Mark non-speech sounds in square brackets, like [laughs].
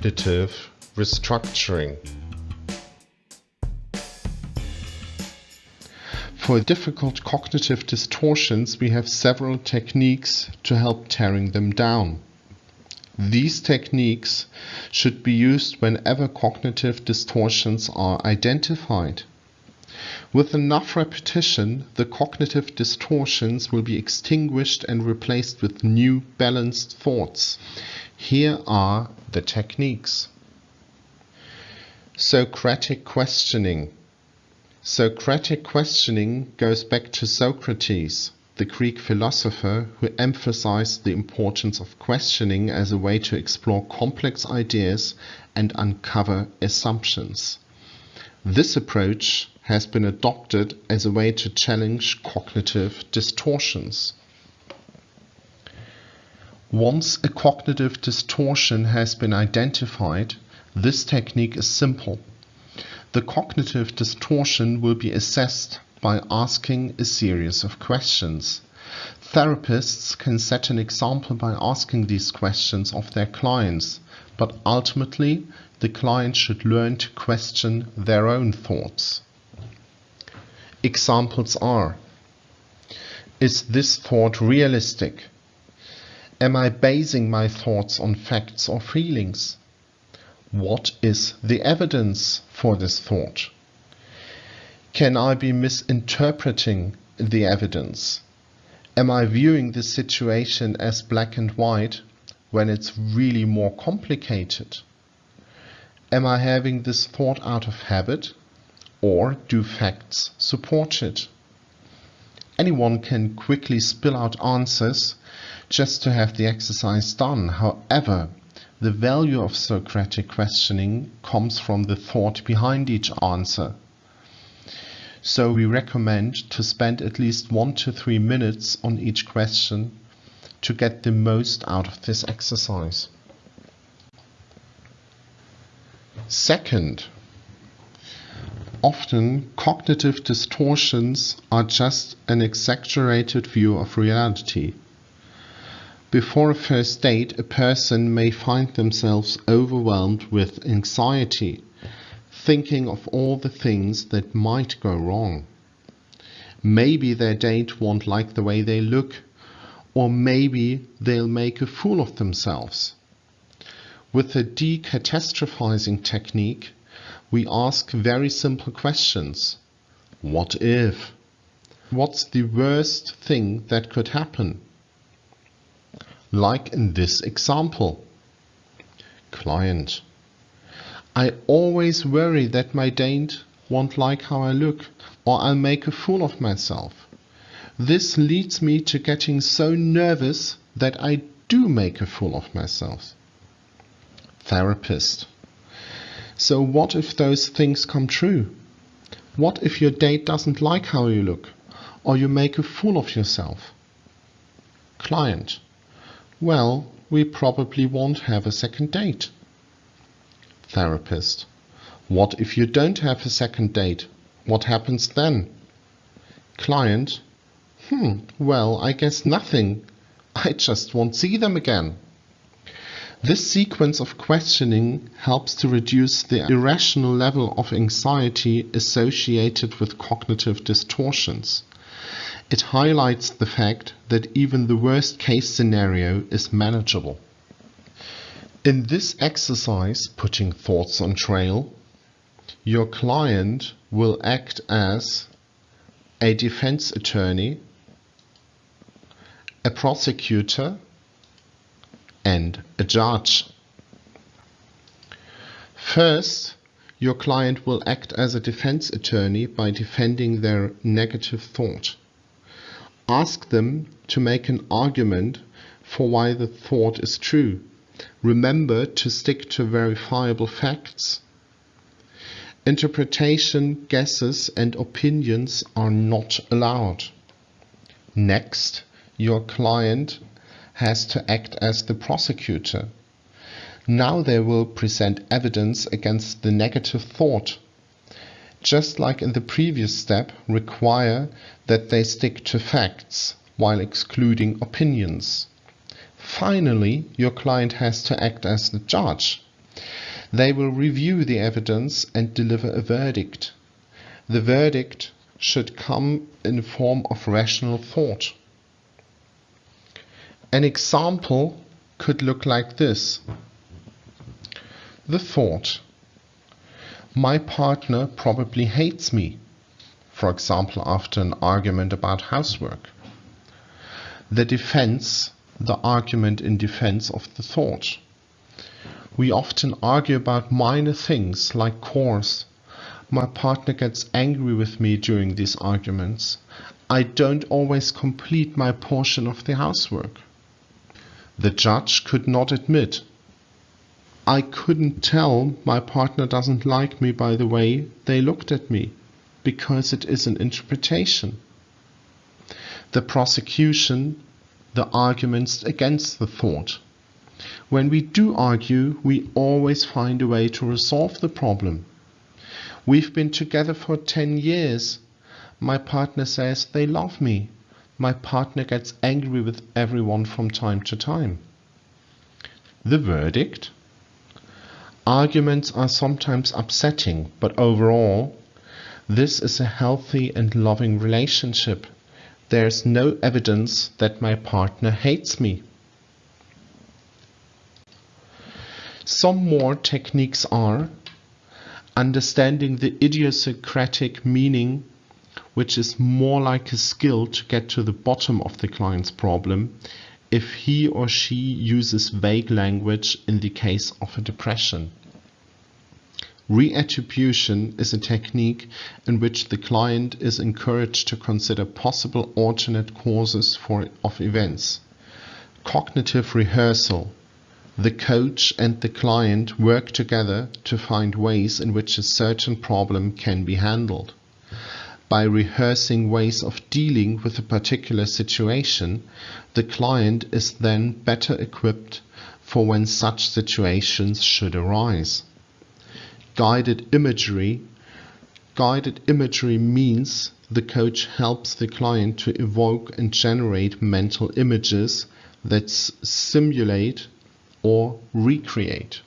Cognitive restructuring. For difficult cognitive distortions, we have several techniques to help tearing them down. These techniques should be used whenever cognitive distortions are identified. With enough repetition, the cognitive distortions will be extinguished and replaced with new balanced thoughts. Here are the techniques. Socratic questioning. Socratic questioning goes back to Socrates, the Greek philosopher who emphasized the importance of questioning as a way to explore complex ideas and uncover assumptions. This approach has been adopted as a way to challenge cognitive distortions. Once a cognitive distortion has been identified, this technique is simple. The cognitive distortion will be assessed by asking a series of questions. Therapists can set an example by asking these questions of their clients, but ultimately the client should learn to question their own thoughts. Examples are Is this thought realistic? Am I basing my thoughts on facts or feelings? What is the evidence for this thought? Can I be misinterpreting the evidence? Am I viewing the situation as black and white when it's really more complicated? Am I having this thought out of habit or do facts support it? Anyone can quickly spill out answers just to have the exercise done. However, the value of Socratic questioning comes from the thought behind each answer. So we recommend to spend at least one to three minutes on each question to get the most out of this exercise. Second, often cognitive distortions are just an exaggerated view of reality. Before a first date, a person may find themselves overwhelmed with anxiety, thinking of all the things that might go wrong. Maybe their date won't like the way they look, or maybe they'll make a fool of themselves. With the decatastrophizing technique, we ask very simple questions. What if? What's the worst thing that could happen? like in this example. Client. I always worry that my date won't like how I look or I'll make a fool of myself. This leads me to getting so nervous that I do make a fool of myself. Therapist. So what if those things come true? What if your date doesn't like how you look or you make a fool of yourself? Client. Well, we probably won't have a second date. Therapist. What if you don't have a second date? What happens then? Client. Hmm, well, I guess nothing. [laughs] I just won't see them again. This sequence of questioning helps to reduce the irrational level of anxiety associated with cognitive distortions. It highlights the fact that even the worst case scenario is manageable. In this exercise, putting thoughts on trial, your client will act as a defense attorney, a prosecutor, and a judge. First, your client will act as a defense attorney by defending their negative thought. Ask them to make an argument for why the thought is true. Remember to stick to verifiable facts. Interpretation, guesses and opinions are not allowed. Next, your client has to act as the prosecutor. Now they will present evidence against the negative thought just like in the previous step, require that they stick to facts while excluding opinions. Finally, your client has to act as the judge. They will review the evidence and deliver a verdict. The verdict should come in the form of rational thought. An example could look like this. The thought, my partner probably hates me, for example after an argument about housework. The defense, the argument in defense of the thought. We often argue about minor things like chores. My partner gets angry with me during these arguments. I don't always complete my portion of the housework. The judge could not admit. I couldn't tell my partner doesn't like me by the way they looked at me, because it is an interpretation. The prosecution, the arguments against the thought. When we do argue, we always find a way to resolve the problem. We've been together for 10 years. My partner says they love me. My partner gets angry with everyone from time to time. The verdict? Arguments are sometimes upsetting, but overall, this is a healthy and loving relationship. There's no evidence that my partner hates me. Some more techniques are understanding the idiosyncratic meaning, which is more like a skill to get to the bottom of the client's problem if he or she uses vague language in the case of a depression. Reattribution is a technique in which the client is encouraged to consider possible alternate causes for, of events. Cognitive rehearsal the coach and the client work together to find ways in which a certain problem can be handled. By rehearsing ways of dealing with a particular situation, the client is then better equipped for when such situations should arise. Guided imagery Guided imagery means the coach helps the client to evoke and generate mental images that simulate or recreate.